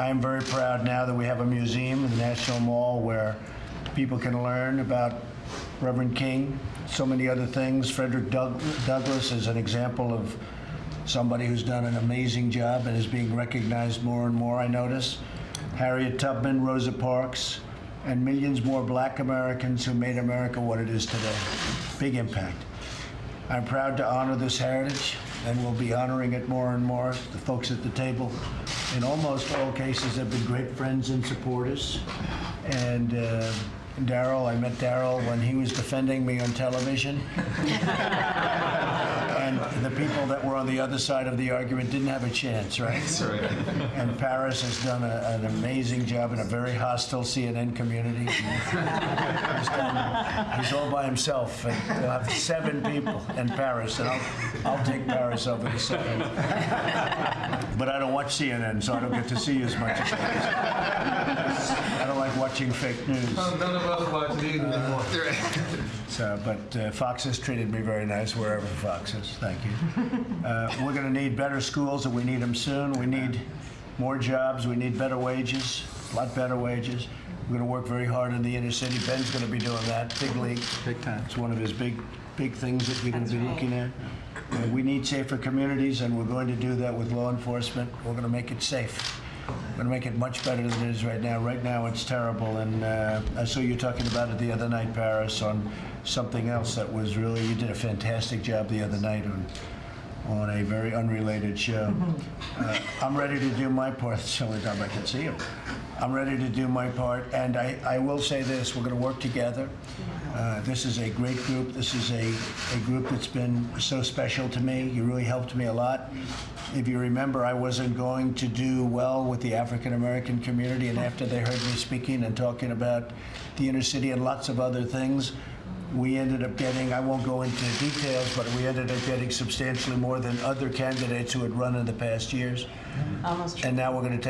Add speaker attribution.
Speaker 1: I am very proud now that we have a museum in the National Mall where people can learn about Reverend King, so many other things. Frederick Doug- Douglass is an example of somebody who's done an amazing job and is being recognized more and more, I notice. Harriet Tubman, Rosa Parks, and millions more black Americans who made America what it is today. Big impact. I'm proud to honor this heritage, and we'll be honoring it more and more. The folks at the table, in almost all cases, have been great friends and supporters. And uh, Darrell, I met Darrell when he was defending me on television. And the people that were on the other side of the argument didn't have a chance, right?
Speaker 2: That's right.
Speaker 1: And Paris has done a, an amazing job in a very hostile CNN community. done, he's all by himself, and he'll have seven people in Paris, and I'll, I'll take Paris over the seven. But I don't watch CNN, so I don't get to see you as much as I don't like watching fake news.
Speaker 2: None of us watch either anymore.
Speaker 1: So, but uh, Fox has treated me very nice wherever Fox is. Thank you. Uh, we're going to need better schools, and we need them soon. We need more jobs. We need better wages, a lot better wages. We're going to work very hard in the inner city. Ben's going to be doing that, big league. Big time. It's one of his big, big things that we're going to be looking at. Uh, we need safer communities, and we're going to do that with law enforcement. We're going to make it safe. We're going to make it much better than it is right now. Right now, it's terrible, and uh, I saw you talking about it the other night, Paris, on something else that was really, you did a fantastic job the other night on, on a very unrelated show. Uh, I'm ready to do my part. It's the only time I can see you. I'm ready to do my part, and I, I will say this, we're going to work together. Uh, This is a great group. This is a, a group that's been so special to me. You really helped me a lot. If you remember, I wasn't going to do well with the African American community, and after they heard me speaking and talking about the inner city and lots of other things, we ended up getting, I won't go into details, but we ended up getting substantially more than other candidates who had run in the past years.
Speaker 3: Almost
Speaker 1: And now we're going to take